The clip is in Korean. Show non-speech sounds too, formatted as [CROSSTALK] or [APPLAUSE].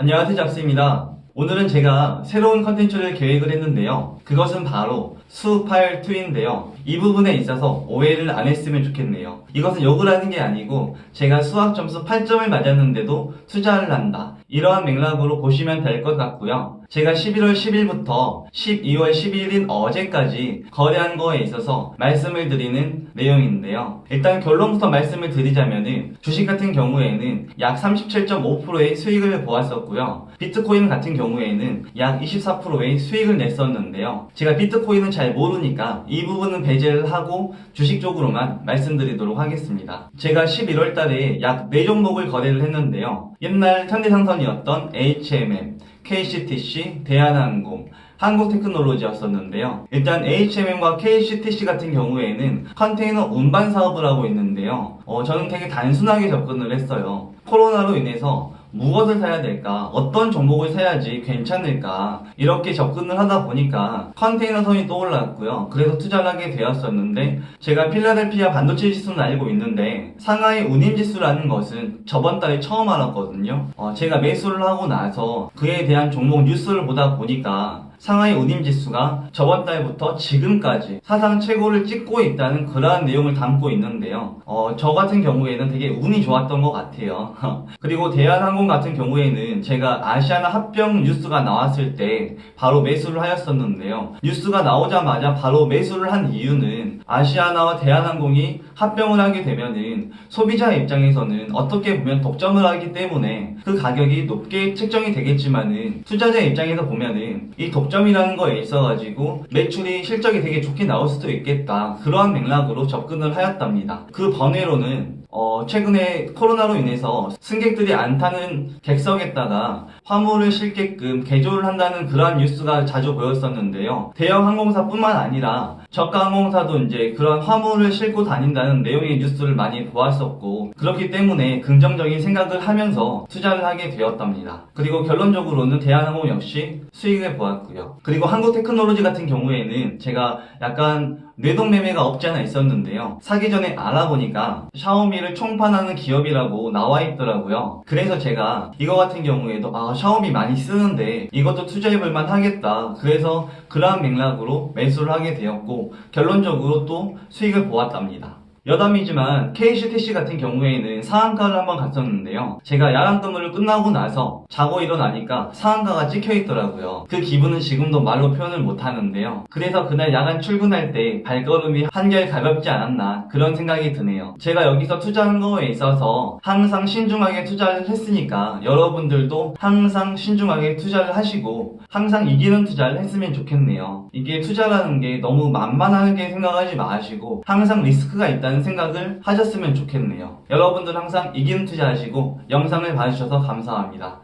안녕하세요 잡스입니다. 오늘은 제가 새로운 컨텐츠를 계획을 했는데요. 그것은 바로 수파일 2인데요. 이 부분에 있어서 오해를 안 했으면 좋겠네요. 이것은 욕을 하는 게 아니고 제가 수학 점수 8점을 맞았는데도 투자를 한다. 이러한 맥락으로 보시면 될 것 같고요. 제가 11월 10일부터 12월 12일인 어제까지 거래한 거에 있어서 말씀을 드리는 내용인데요. 일단 결론부터 말씀을 드리자면은 주식 같은 경우에는 약 37.5%의 수익을 보았었고요. 비트코인 같은 경우에는 약 24%의 수익을 냈었는데요. 제가 비트코인은 잘 모르니까 이 부분은 배제를 하고 주식 쪽으로만 말씀드리도록 하겠습니다. 제가 11월 달에 약 4종목을 거래를 했는데요. 옛날 현대상선이었던 HMM, KCTC, 대한항공, 한국테크놀로지였었는데요. 일단 HMM과 KCTC 같은 경우에는 컨테이너 운반 사업을 하고 있는데요. 어, 저는 되게 단순하게 접근을 했어요. 코로나로 인해서 무엇을 사야 될까? 어떤 종목을 사야지 괜찮을까? 이렇게 접근을 하다 보니까 컨테이너 선이 떠올랐고요. 그래서 투자를 하게 되었었는데 제가 필라델피아 반도체 지수는 알고 있는데 상하이 운임 지수라는 것은 저번 달에 처음 알았거든요. 어, 제가 매수를 하고 나서 그에 대한 종목 뉴스를 보다 보니까 상하이 운임 지수가 저번 달부터 지금까지 사상 최고를 찍고 있다는 그러한 내용을 담고 있는데요. 어, 저 같은 경우에는 되게 운이 좋았던 것 같아요. [LAUGHS] 그리고 대한항공 같은 경우에는 제가 아시아나 합병 뉴스가 나왔을 때 바로 매수를 하였었는데요. 뉴스가 나오자마자 바로 매수를 한 이유는 아시아나와 대한항공이 합병을 하게 되면은 소비자 입장에서는 어떻게 보면 독점을 하기 때문에 그 가격이 높게 책정이 되겠지만은 투자자 입장에서 보면은 이 독점 이라는 거에 있어가지고 매출이 실적이 되게 좋게 나올 수도 있겠다 그러한 맥락으로 접근을 하였답니다. 그 번외로는 어, 최근에 코로나로 인해서 승객들이 안 타는 객석에다가 화물을 실게끔 개조를 한다는 그러한 뉴스가 자주 보였었는데요. 대형 항공사뿐만 아니라 저가 항공사도 이제 그런 화물을 싣고 다닌다는 내용의 뉴스를 많이 보았었고 그렇기 때문에 긍정적인 생각을 하면서 투자를 하게 되었답니다. 그리고 결론적으로는 대한항공 역시 수익을 보았고요. 그리고 한국 테크놀로지 같은 경우에는 제가 약간 뇌동매매가 없지 않아 있었는데요. 사기 전에 알아보니까 샤오미를 총판하는 기업이라고 나와 있더라고요. 그래서 제가 이거 같은 경우에도 아 샤오미 많이 쓰는데 이것도 투자해볼만 하겠다. 그래서 그러한 맥락으로 매수를 하게 되었고 결론적으로 또 수익을 보았답니다. 여담이지만 KCTC 같은 경우에는 상한가를 한번 갔었는데요. 제가 야간 근무를 끝나고 나서 자고 일어나니까 상한가가 찍혀 있더라고요. 그 기분은 지금도 말로 표현을 못 하는데요. 그래서 그날 야간 출근할 때 발걸음이 한결 가볍지 않았나 그런 생각이 드네요. 제가 여기서 투자한 거에 있어서 항상 신중하게 투자를 했으니까 여러분들도 항상 신중하게 투자를 하시고 항상 이기는 투자를 했으면 좋겠네요. 이게 투자라는 게 너무 만만하게 생각하지 마시고 항상 리스크가 있다 는 생각을 하셨으면 좋겠네요. 여러분들 항상 이기는 투자하시고 영상을 봐주셔서 감사합니다.